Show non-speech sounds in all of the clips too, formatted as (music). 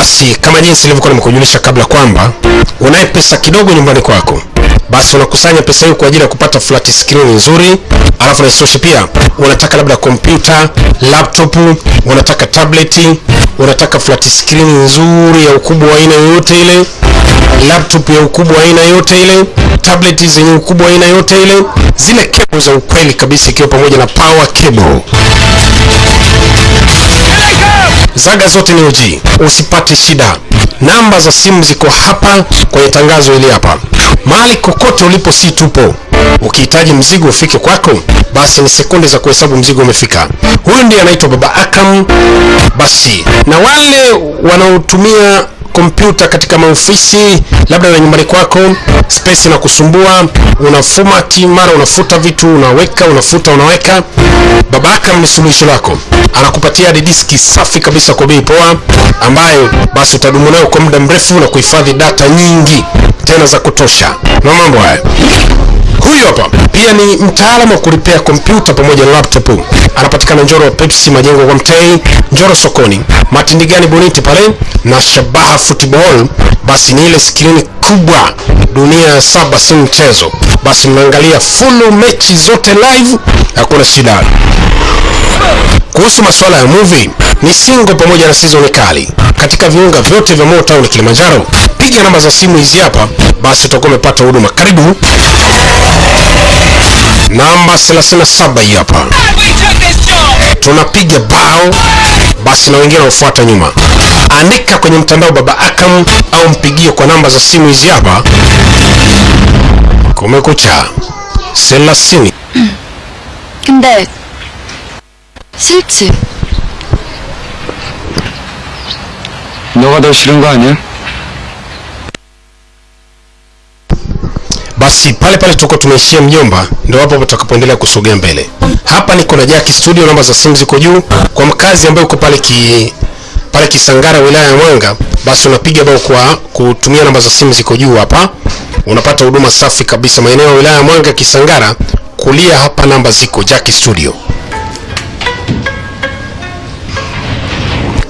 Basi kama jinsi nilivyokuwa nimekujulisha kabla kwamba unaye pesa kidogo nyumbani kwako, basi unakusanya pesa hiyo kwa ajili ya kupata flat screen nzuri, alafu na isitoshe pia unataka labda kompyuta, laptop, unataka tablet, unataka flat screen nzuri ya ukubwa wa aina yoyote ile, laptop ya ukubwa wa aina yoyote ile, tablet zenye ukubwa wa aina yoyote ile, zile cable za ukweli kabisa, ikiwa pamoja na power cable zaga zote ni OG, usipate shida. Namba za simu ziko hapa kwenye tangazo hili hapa. Mahali kokote ulipo, si tupo. Ukihitaji mzigo ufike kwako, basi ni sekunde za kuhesabu mzigo umefika. Huyu ndiye anaitwa Baba Akam. Basi na wale wanaotumia kompyuta katika maofisi labda na nyumbani kwako, space na kusumbua, unafumati mara unafuta vitu, unaweka unafuta, unaweka. Baba ni suluhisho lako, anakupatia hadi diski safi kabisa kwa bei poa, ambayo basi utadumu nayo kwa muda mrefu na kuhifadhi data nyingi tena za kutosha. Na mambo haya Huyu hapa pia ni mtaalamu wa kuripea kompyuta pamoja na laptop. Anapatikana Njoro Pepsi, majengo kwa Mtei, Njoro sokoni, Matindigani Boniti pale na Shabaha Football. Basi ni ile skrini kubwa, dunia ya saba si mchezo. Basi mnaangalia fulu mechi zote live, hakuna shida. Kuhusu masuala ya movie ni single pamoja na season kali katika viunga vyote vya Motown Kilimanjaro. Piga namba za simu hizi hapa, basi utakuwa umepata huduma. Karibu namba 37 hii hapa, tunapiga bao basi na wengine wanafuata nyuma. Andika kwenye mtandao Baba Akam au mpigie kwa namba za simu hizi hapa. Kumekucha 30 근데 싫지? 너가 더 싫은 거 아니야? Basi pale pale tuko tumeishia mjomba, ndio hapo tutakapoendelea kusogea mbele. Hapa niko na Jaki Studio, namba za simu ziko juu. Kwa mkazi ambaye uko pale ki pale Kisangara, wilaya ya Mwanga, basi unapiga bao kwa kutumia namba za simu ziko juu hapa, unapata huduma safi kabisa. Maeneo ya wilaya ya Mwanga, Kisangara, kulia hapa namba ziko Jaki Studio.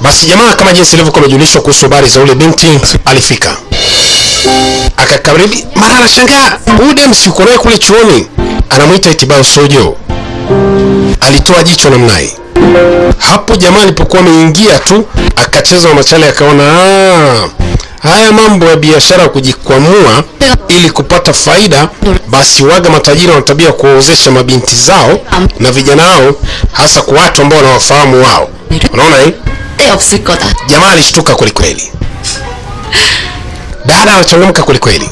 Basi jamaa, kama jinsi ilivyokuwa imejulishwa kuhusu habari za ule binti, alifika akakaribi, mara anashangaa huyu dem naye kule chuoni, anamwita Itibao Sojo. Alitoa jicho namna. Hapo jamaa alipokuwa ameingia tu akacheza machale, akaona "Ah, haya mambo ya biashara kujikwamua ili kupata faida, basi waga matajiri wana tabia kuwaozesha mabinti zao na vijana wao, hasa kwa watu ambao wanawafahamu wao. Unaona eh? helps iko. Jamaa alishtuka kweli kweli. Dada anachangamka kweli kweli.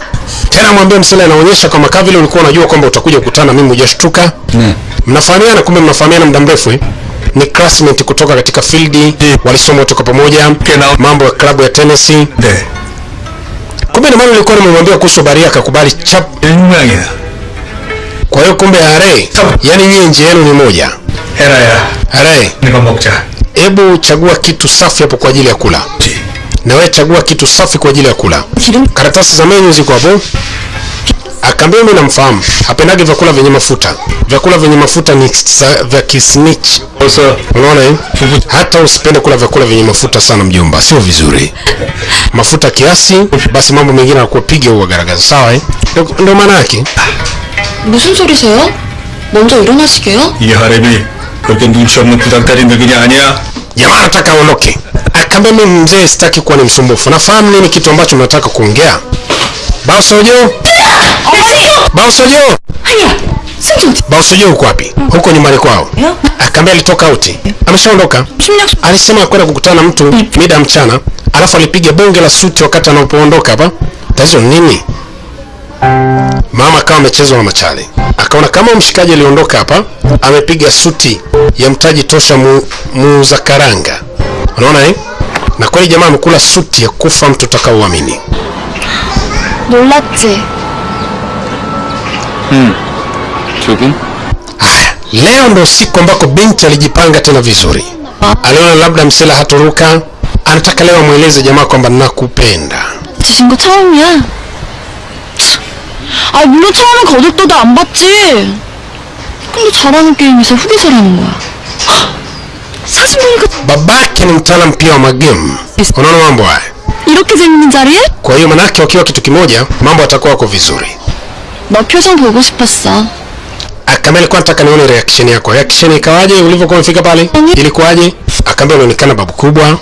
Tena mwambie msele anaonyesha kwa makavili ulikuwa unajua kwamba utakuja kukutana mimi ujashtuka hmm. Mnafahamiana kumbe mnafahamiana muda mrefu? Eh? Ni classmate kutoka katika field, walisoma wote pamoja. Mambo ya klabu ya tennis. Kumbe ndio maana ulikuwa nimemwambia kuhusu habari akakubali chap. Kwa hiyo kumbe are, yani nyinyi nje yenu ni moja. Era ya. Are. Ni kwa hebu chagua kitu safi hapo kwa ajili ya kula, na wewe chagua kitu safi kwa ajili ya kula. 기름 karatasi za menyu ziko hapo. Akaambia mimi namfahamu, hapendagi vyakula vyenye mafuta. Vyakula vyenye mafuta ni sa- vya kisnitch. 어서 Unaona eh? Hata usipende kula vyakula vyenye mafuta sana mjomba, sio vizuri. Mafuta kiasi, basi mambo mengine yanakuwa piga huwa garagaza, sawa eh? Ndio- Ndio maana yake. 무슨 소리세요? 먼저 일어나시게요? 이 하렘이 그렇게 눈치 없는 부장딸이 늙은이 아니야? jamaa anataka aondoke. Akaambia mimi mzee, sitaki kuwa ni msumbufu, nafahamu nini kitu ambacho mnataka kuongea. Basojo, Basojo, wapi? Huko nyumbani kwao. Akaambia alitoka out, ameshaondoka. Alisema kwenda kukutana na mtu mida mchana, alafu alipiga bonge la suti wakati anapoondoka hapa. Tatizo nini? Mama akawa amechezwa na machale, akaona kama mshikaji aliondoka hapa amepiga suti ya mtaji tosha muuza mu karanga. Unaona eh? Na kweli jamaa amekula suti ya kufa mtu utakaoamini. Hmm. Leo ndo siku ambako binti alijipanga tena vizuri. Aliona labda msela hatoruka, anataka leo amweleze jamaa kwamba nakupenda. 아 물론 처음엔 거들떠도 안 봤지 근데 잘하는 게임에서 후기설하는 거야 사진 보니까 babake ni mtaalamu pia wa magemu unaona mambo haya 이렇게 재밌는 자리에? kwa hiyo manake wakiwa kitu kimoja mambo yatakuwa wako vizuri 너 표정 보고 싶었어. akaambia alikuwa nataka nione reaction yako reaction ikawaje ulivyokuwa umefika pale ilikuwaje akaambia unaonekana babu kubwa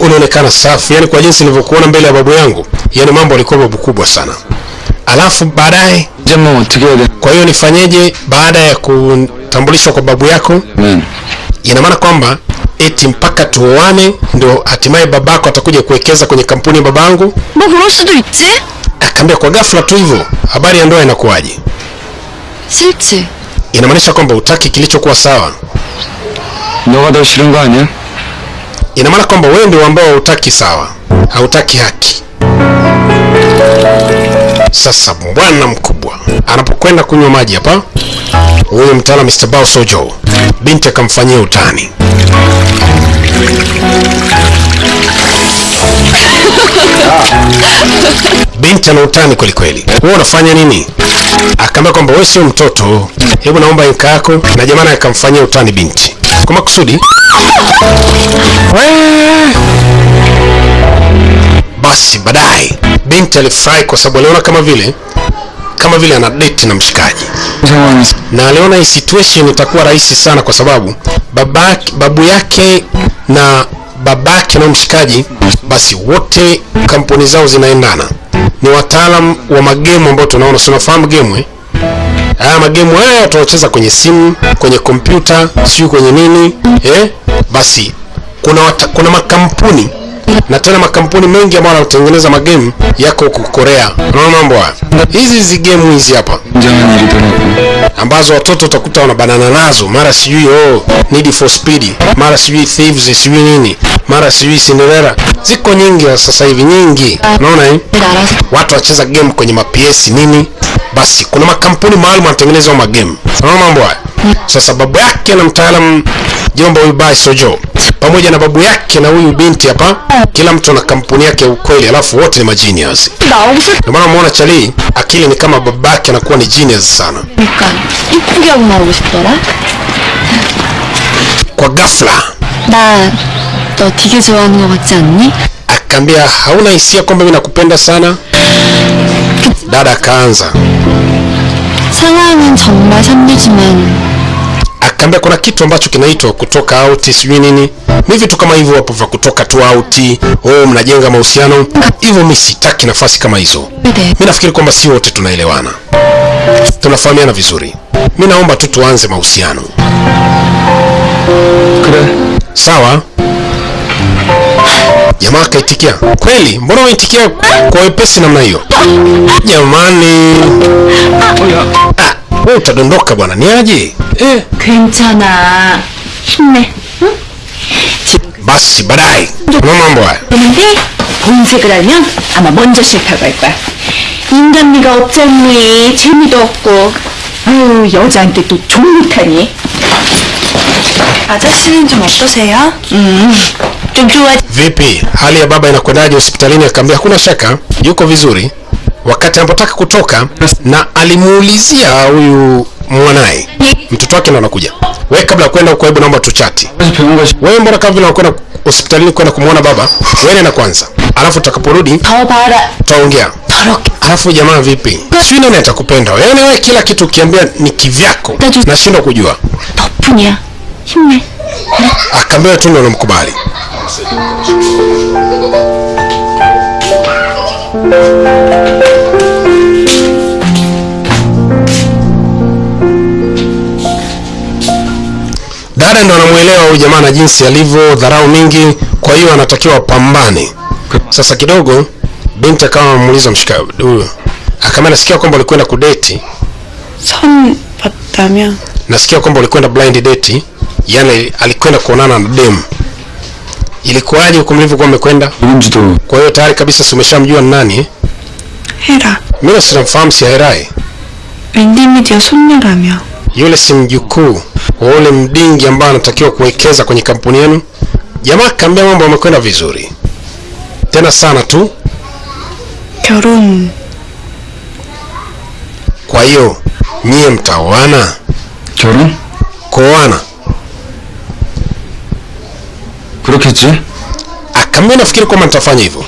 unaonekana safi yani kwa jinsi nilivyokuona mbele ya babu yangu yani mambo alikuwa babu kubwa sana alafu baadaye jamaa together. Kwa hiyo nifanyeje baada ya kutambulishwa kwa babu yako? mm. Ina maana kwamba eti mpaka tuoane ndio hatimaye babako atakuja kuwekeza kwenye kampuni ya babangu? Akaambia kwa ghafla tu hivyo, habari ya ndoa inakuwaje? Inamaanisha kwamba utaki kilichokuwa sawa. Ina maana kwamba wewe ndio ambao hautaki sawa, hautaki haki sasa bwana mkubwa anapokwenda kunywa maji hapa huyu mtaala Mr. Bao Sojo binti akamfanyia utani. (laughs) Binti ana utani kweli kweli. Wewe unafanya nini? Akaambia kwamba wewe sio mtoto. Hebu naomba inka yako na jamani akamfanyia utani binti. Kwa makusudi. (laughs) Basi baadaye binti alifurahi kwa sababu aliona kama vile kama vile ana date na mshikaji na aliona hii situation itakuwa rahisi sana kwa sababu babake, babu yake na babake na mshikaji basi wote kampuni zao zinaendana ni wataalam wa magemu ambao tunaona si unafahamu gemu eh? haya magemu haya tunaocheza kwenye simu kwenye kompyuta sijui kwenye nini eh? basi kuna, wata, kuna makampuni na tena makampuni mengi ambayo yanatengeneza magame yako huko Korea. Unaona mambo haya, hizi hizi game hizi hapa. Ambazo watoto utakuta wana banana nazo, mara sijui oh, Need for Speed, mara sijui Thieves, sijui nini, mara sijui Cinderella, ziko nyingi sasa hivi nyingi. Unaona eh? watu wacheza game kwenye maps nini, basi kuna makampuni maalum yanatengeneza magame. Unaona mambo haya? sasa babu yake na mtaalam jomba huyu bai sojo pamoja na babu yake na huyu binti hapa kila mtu ana kampuni yake ya ukweli alafu wote ni magenius 나오고 싶으니까 ndio maana umeona chali akili ni kama babake anakuwa ni genius sana 이쁘게 하고 나오고 싶더라. kwa ghafla 나 너 되게 좋아하는 거 같지 않니? akaambia hauna hisia kwamba mimi nakupenda sana dada akaanza 상황은 정말 선비지만 kaambia kuna kitu ambacho kinaitwa kutoka out sijui nini. Ni vitu kama hivyo hapo vya kutoka tu out. Oh mnajenga mahusiano. Hivyo mi sitaki nafasi kama hizo. Mi nafikiri kwamba si wote tunaelewana. Tunafahamiana vizuri. Mi naomba tu tuanze mahusiano. Sawa. Jamaa akaitikia. Kweli? Mbona waitikia kwa wepesi namna hiyo? Jamani. Ah, utadondoka bwana ni aje eh. 괜찮아. 힘내. 응? baadaye una mambo haya 그런데 본색을 알면 아마 먼저 싫다고 할 거야. 인간미가 없잖니 재미도 없고 아유 여자한테 또 좋못하니 아저씨는 좀 어떠세요? 좀 좋아지 vipi hali ya baba inakwendaje hospitalini akaambia hakuna shaka yuko vizuri wakati anapotaka kutoka, na alimuulizia huyu mwanaye mtoto wake ndo anakuja, wewe kabla ya kwenda huko, hebu naomba tuchati. Wewe mbona kama vile unakwenda hospitalini kwenda kumuona baba, wewe nenda kwanza, alafu utakaporudi tutaongea. Alafu jamaa, vipi, sijui nani atakupenda wewe? Yani wewe kila kitu ukiambia ni kivyako, nashindwa kujua. Akaambia tu ndio namkubali. wale ndo anamuelewa huyu jamaa na jinsi alivyo dharau mingi, kwa hiyo anatakiwa pambane. Sasa kidogo binti akawa amuuliza mshikaji huyo, akamwambia nasikia kwamba ulikwenda kudeti. Son patamia. Nasikia kwamba ulikwenda blind date, yani alikwenda kuonana na dem. Ilikuwaje huko mlivyokuwa mmekwenda? Kwa hiyo tayari kabisa si umeshamjua ni nani? Hera. Mimi sinamfahamu si Herae. Ndimi ndio Sunnyara며. Yule si mjukuu wa ule mdingi ambaye anatakiwa kuwekeza kwenye kampuni yenu jamaa kaambia mambo yamekwenda vizuri tena sana tu 결혼 kwa hiyo nyie mtaoana 결혼? kuoana 그렇겠지? Akaambia nafikiri kwamba nitafanya hivyo.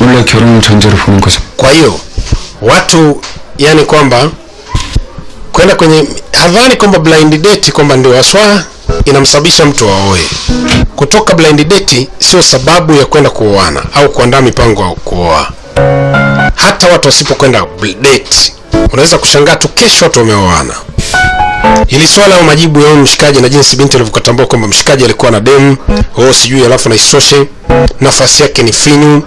원래 결혼을 전제로 보는 거죠. Kwa hiyo watu yani kwamba kwenda kwenye hadhani kwamba blind date kwamba ndio haswa inamsababisha mtu aoe. Kutoka blind date sio sababu ya kwenda kuoana au kuandaa mipango ya kuoa. Hata watu wasipokwenda date, unaweza kushangaa tu kesho watu wameoana. Hili swala au majibu ya mshikaji na jinsi binti alivyokatambua kwamba mshikaji alikuwa na demu, oh sijui, alafu na isoshe nafasi yake ni finyu.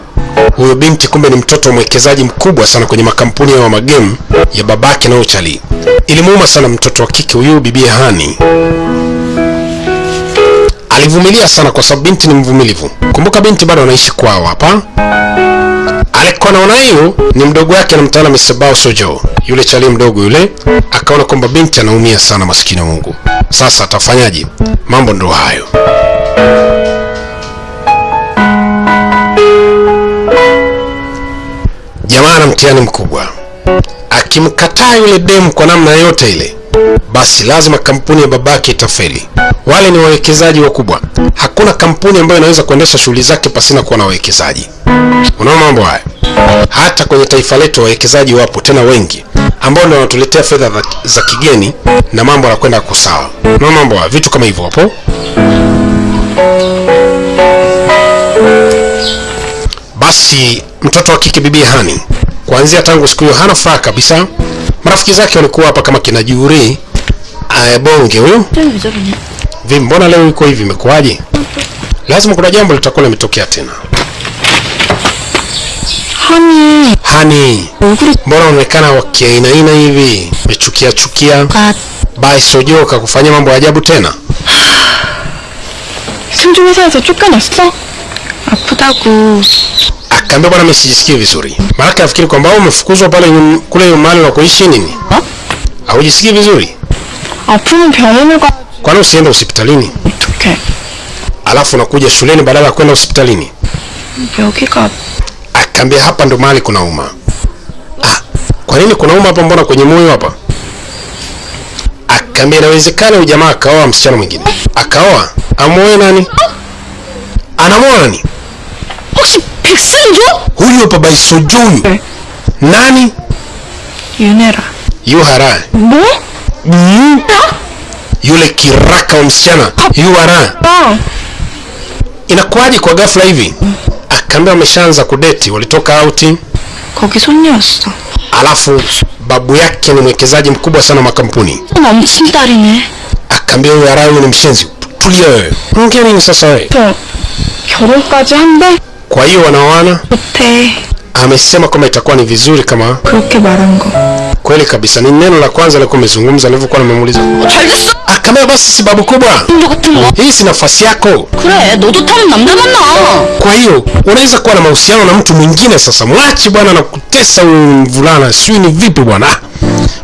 Huyo binti kumbe ni mtoto wa mwekezaji mkubwa sana kwenye makampuni ya magemu ya babake na uchali. Ilimuuma sana mtoto wa kike huyu bibi Hani. Alivumilia sana kwa sababu binti ni mvumilivu. Kumbuka binti bado anaishi kwao hapa. Alikuwa anaona hiyo ni mdogo wake anamtana Mr. Sojo, yule chali mdogo yule, akaona kwamba binti anaumia sana, maskini Mungu. Sasa atafanyaje? Mambo ndo hayo. Jamaa na mtihani mkubwa. Akimkataa yule demu kwa namna yote ile, basi lazima kampuni ya babake itafeli. Wale ni wawekezaji wakubwa. Hakuna kampuni ambayo inaweza kuendesha shughuli zake pasina kuwa na wawekezaji. Unaona mambo haya? Hata kwenye taifa letu wawekezaji wapo tena wengi, ambao ndio wanatuletea fedha za, kigeni na mambo yanakwenda kusawa. Unaona mambo haya? Vitu kama hivyo hapo. Basi mtoto wa kike Bibi Hani. Kuanzia tangu siku hiyo hana furaha kabisa. Marafiki zake walikuwa hapa kama kina Juri eh, Bonge huyo vi, mbona leo iko hivi, imekuwaje? Lazima kuna jambo litakuwa limetokea tena. Hani, Hani, mbona unaonekana wa kiaina hivi, mechukia chukia? Bai sojoka kufanya mambo ya ajabu tena? (sighs) kaambia bwana mimi sijisikii vizuri. Maana nafikiri kwamba umefukuzwa pale yum, kule nyumbani na kuishi nini? Haujisikii vizuri? Hapana, pengine kwa Kwa nini usiende hospitalini? Okay. Alafu unakuja shuleni badala ya kwenda hospitalini. Ndio Akaambia ah, hapa ndo mahali kuna uma. Ah, kwa nini kuna uma hapa mbona kwenye moyo hapa? Ah, Akaambia inawezekana huyu jamaa akaoa msichana mwingine. Akaoa? Amuoe nani? Anamwoa nani? 혹시 백승조? Huyu hapa Baisojo huyu. 네. Nani? 윤혜라 Yuhara. 뭐? Mm. Yule kiraka wa msichana. Yuhara. 아 Inakuwaje kwa ghafla hivi? Akaambia wameshaanza kudeti, walitoka auti. 거기 손녀였어 Alafu babu yake ni mwekezaji mkubwa sana wa makampuni. 남친 딸이네 Akaambia huyu Hara huyu ni mshenzi. Tulia wewe. Ongea nini sasa wewe? 저 결혼까지 한대? Kwa hiyo wanaoana amesema kwamba itakuwa ni vizuri kama kweli kabisa. Ni neno la kwanza alikuwa amezungumza nilivyokuwa nimemuuliza. Akamwambia basi sibabu kubwa. Hii si nafasi yako. Kwa hiyo unaweza kuwa na mahusiano na mtu mwingine sasa. Mwachi bwana na kutesa mvulana. Sijui ni vipi bwana.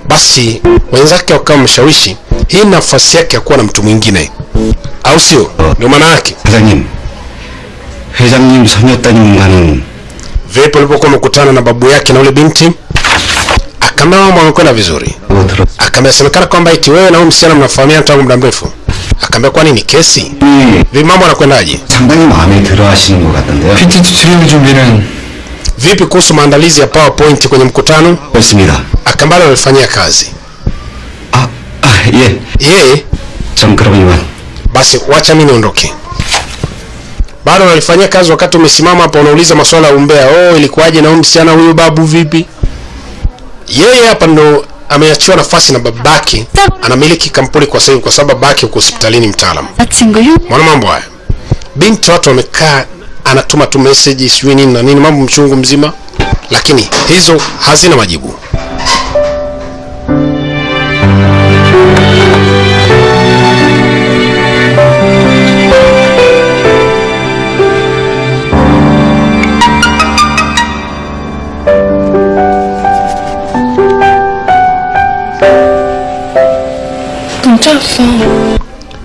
Basi wenzake wakawa mshawishi. Hii nafasi yake ya kuwa na mtu mwingine. Au sio? Ndio maana yake. 사장님, 회장님 소녀 따님과는 Vipi ulipokuwa umekutana na babu yake na yule binti? Akaambia mambo yamekwenda vizuri. 뭐 들었... Akaambia semekana kwamba eti wewe na huyu msichana mnafahamiana tangu muda mrefu. Akaambia kwani ni kesi? 이 Vipi mambo yanakwendaje? 상당히 마음에 들어 하시는 것 같던데요. PTT 트레이닝 준비는 Vipi kuhusu maandalizi ya PowerPoint kwenye mkutano? 했습니다. Akaambia alifanyia kazi. 아, 아, 예. Yeye 전 그럼 이만. basi wacha mimi niondoke. bado unalifanyia kazi wakati umesimama hapa unauliza maswala ya umbea. Oh ilikuwaje na huyu msichana huyu babu vipi? Yeye hapa ndo ameachiwa nafasi na babake. Anamiliki kampuni kwa sasa kwa sababu babake uko hospitalini mtaalamu. Mwana mambo haya. Binti watu wamekaa anatuma tu message sijui nini na nini mambo mchungu mzima. Lakini hizo hazina majibu.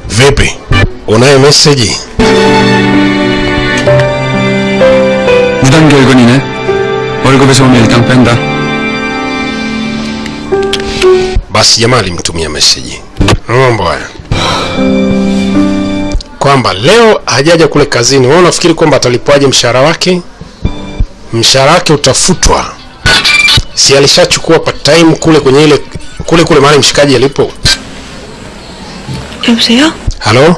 Vipi, unayo message? 무단 결근이네. 월급에서 오면 일당 뺀다. Basi jamaa alimtumia message. Na mambo haya. kwamba leo hajaja kule kazini. Wewe unafikiri kwamba atalipwaje mshahara wake? Mshahara wake utafutwa, si alishachukua part time kule kwenye ile kule kule mahali mshikaji alipo. 여보세요? Halo,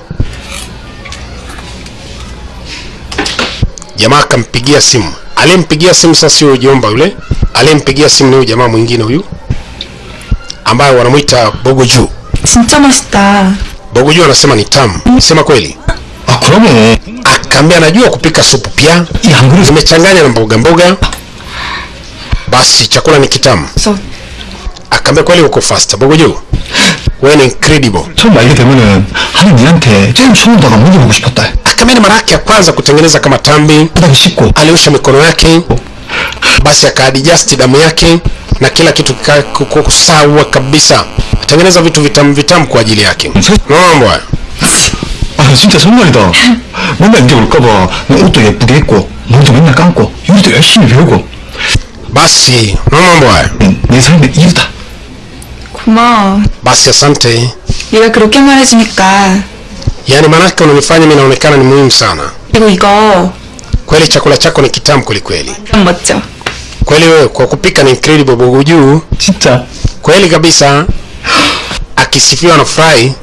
jamaa akampigia simu. Aliyempigia simu sasa sio jomba yule, aliyempigia simu ni huyu jamaa mwingine huyu ambaye wanamwita Bogoju. 진짜 맛있다. Bogoju anasema ni tamu, sema kweli. 아 그러면 Akaambia anajua kupika supu pia, 이 한 그릇 zimechanganya na mboga mboga, basi chakula ni kitamu. 그래서 Akaambia kweli uko fast Bogoju, wewe ni incredible. 처음 알게 되면은 하는 니한테 잼 손으로다가 먹여보고 싶었다 Akaambia ni mara yake ya kwanza kutengeneza kama tambi, 바닥에 씻고 aliosha mikono yake, basi akaadjust damu yake na kila kitu kika- kuko sawa kabisa, atengeneza vitu vitamu vitamu kwa ajili yake. Unaona mambo haya? 아 진짜 정말이다 맨날 이제 올까봐 나 옷도 예쁘게 입고 몸도 맨날 감고 요리도 열심히 배우고 Basi unaona mambo haya? 응, 내 삶의 이유다 고마워. Basi asante. 네가 그렇게 말해주니까. Yaani maanake unanifanya mimi naonekana ni muhimu sana. 그리고 이거 Kweli chakula chako ni kitamu kweli kweli. 좀 멋져. Kweli wewe kwa kupika ni incredible Bogoju. 진짜 Kweli kabisa. Akisifiwa na furahi,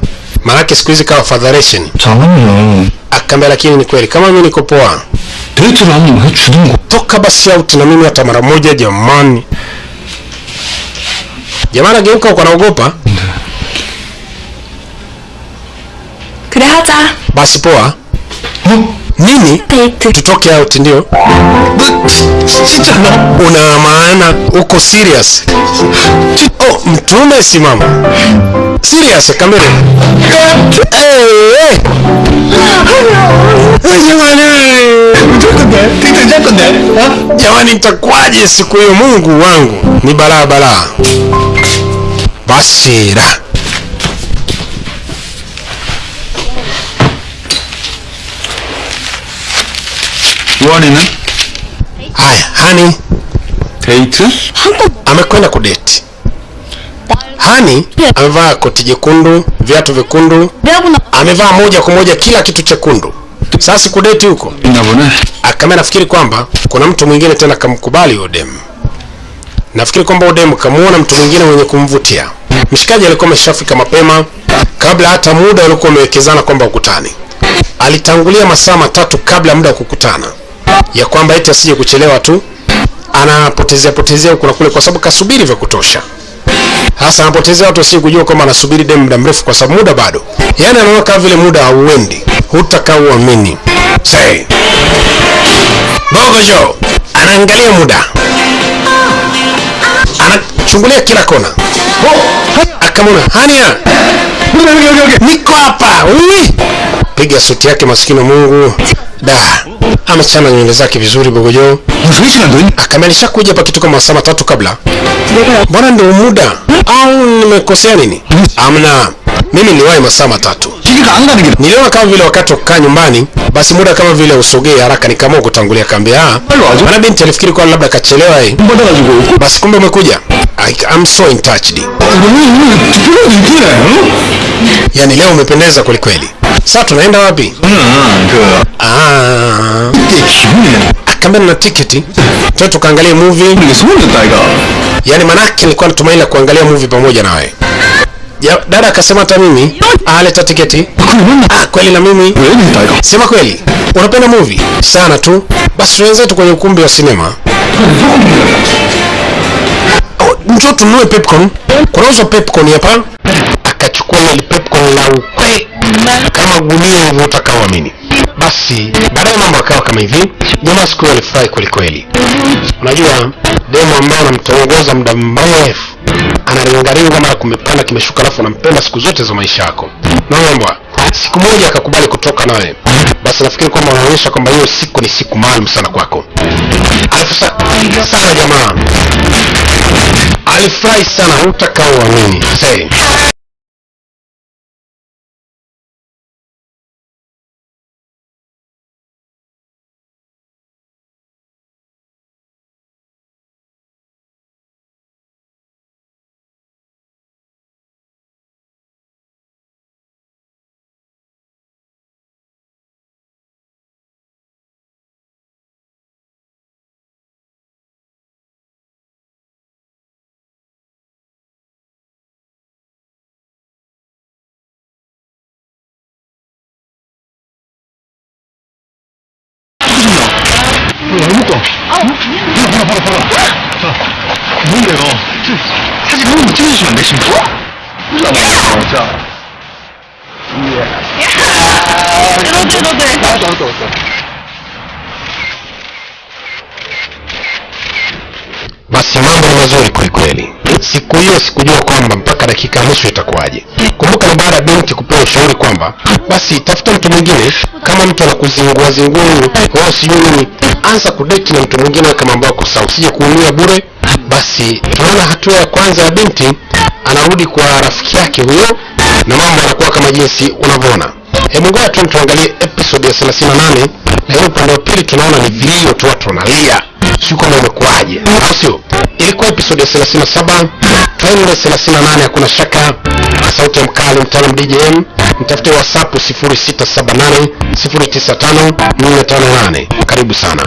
maanake siku hizi kawa fadharation. 잠깐만요 Akaambia lakini ni kweli kama mimi niko poa. 데이트를 한번 해주든가 toka basi out na mimi hata mara moja jamani. Jamaa anageuka huko anaogopa. Kule. Basi poa. Nini? Tutoke out ndio. Una maana uko serious? Oh, mtume simama. Serious kamera. Eh. Jamani, nitakuwaje siku hiyo? Mungu wangu ni balaa balaa baseera Warning. Hi, eh? honey. Eight. Amekwenda kudeti. Hani amevaa koti jekundu, viatu vyekundu, amevaa moja kwa moja kila kitu chekundu. Sasa kudeti huko, akamena ah, nafikiri kwamba kuna mtu mwingine tena kamkubali yule. Nafikiri kwamba Odem kamuona mtu mwingine mwenye kumvutia. Mshikaji alikuwa ameshafika mapema kabla hata muda alikuwa amewekezana kwamba ukutani. Alitangulia masaa matatu kabla muda wa kukutana, ya kwamba eti asije kuchelewa tu, anapotezea potezea huku na kule, kwa sababu kasubiri vya kutosha. Hasa anapotezea watu wasije kujua kwamba anasubiri demu muda mrefu, kwa sababu muda bado, yaani anaona kama vile muda hauendi, hutakaa uamini. Bogojo anaangalia muda, chungulia kila kona. Oh, akamona Hania, niko hapa. Piga suti yake, maskini Mungu. Da. Amechana nywele zake vizuri bogojo, akamalisha kuja hapa kitu kama saa tatu kabla. Mbona ndio muda? Au nimekosea nini? Amna, mimi niwahi masaa matatu. Niliona kama vile wakati wa kukaa nyumbani, basi muda kama vile usogee haraka, nikaamua kutangulia kambi. Ah, maana binti alifikiri kwa labda kachelewa yeye, basi kumbe umekuja. I, I'm so in touched. Yani leo umependeza kweli kweli. Sasa tunaenda wapi? Ah, ah. akambe yaani na tiketi tuwe tukaangalia movie. Yani manake nilikuwa natumaini la kuangalia movie pamoja nawe ya, dada akasema hata mimi aleta ah, tiketi. Ah, kweli na mimi. Sema kweli. Unapenda movie? Sana tu. Basi wenzetu kwenye ukumbi wa sinema. Oh, njoo tununue popcorn. Kunauzwa popcorn hapa. Akachukua ile pepcon la ukwe kama gunia hivyo utakaoamini. Basi baadaye mambo akawa kama hivi. Jamaa siku alifurahi kweli kweli. Unajua demo ambaye anamtongoza muda mrefu anaringaringa mara kumepanda kimeshuka, alafu anampenda siku zote za maisha yako. Naomba siku moja akakubali kutoka nawe, basi nafikiri kwamba unaonyesha kwamba hiyo siku ni siku maalum sana kwako. Alafu sa, sana jamaa alifurahi sana, hutakaa uamini. 这他这个物就是准备什么？老搞笑。耶！这都这都对。走走走走。Basi mambo ni mazuri kwelikweli. Siku hiyo sikujua kwamba mpaka dakika nusu itakuwaje. Kumbuka ni baada ya binti kupewa ushauri kwamba basi tafuta mtu mwingine, kama mtu anakuzingua zingua, wewe sijui nini, anza kudeki na mtu mwingine kama ambao kwa usije kuumia bure basi tunaona hatua ya kwanza ya binti anarudi kwa rafiki yake huyo na mambo yanakuwa kama jinsi unavyoona. Hebu ngoja tu tuangalie episode ya 38 na hiyo upande wa pili tunaona ni vilio tu watu wanalia. Sio kama umekuaje, sio? Ilikuwa episode ya 37 twende 38 hakuna shaka. Sauti ya mkali mtaalam djm mtafute whatsapp 0678 095 458 karibu sana